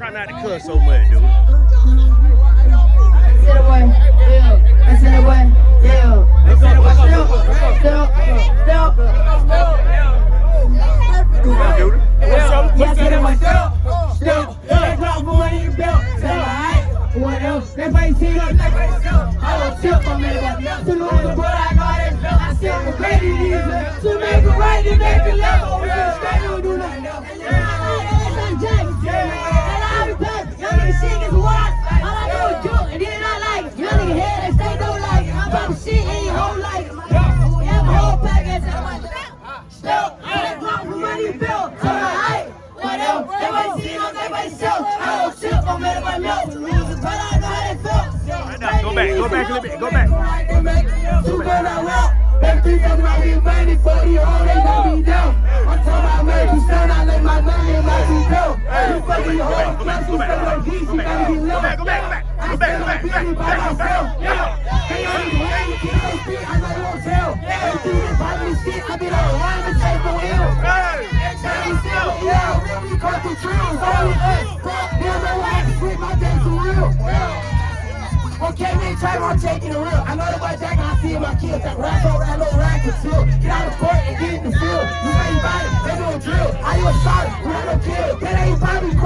try not to cuss so much, dude. Sit away, yeah. I sit away, yeah. Sit away, step, step, step. Dude. Yeah, sit away, step, step. That drop for money your belt. Say, alright. What else? That face hit up, that face up. I don't tip on me, but to lose, but I got it. I sit for great these to make it right and make it left. We sell. I don't on everybody else. But I know how they feel. Go back, go back a little bit, go back. Too bad I rap. Every time I get money for the whole they gon' be down. I'm talking about make you stand, I let my money and my two go. You fucking your whole plus you stay like this, you gotta get low. Go back, go back, go back. Go back, go back, go back, by go back, myself. go back. Hey, try to take it real. I know that boy Jack, I see my kids. That rap over, that little rack is still. Get out of court and get in the field. You ain't body, they don't drill. I you a shot, we had a kill. That ain't body.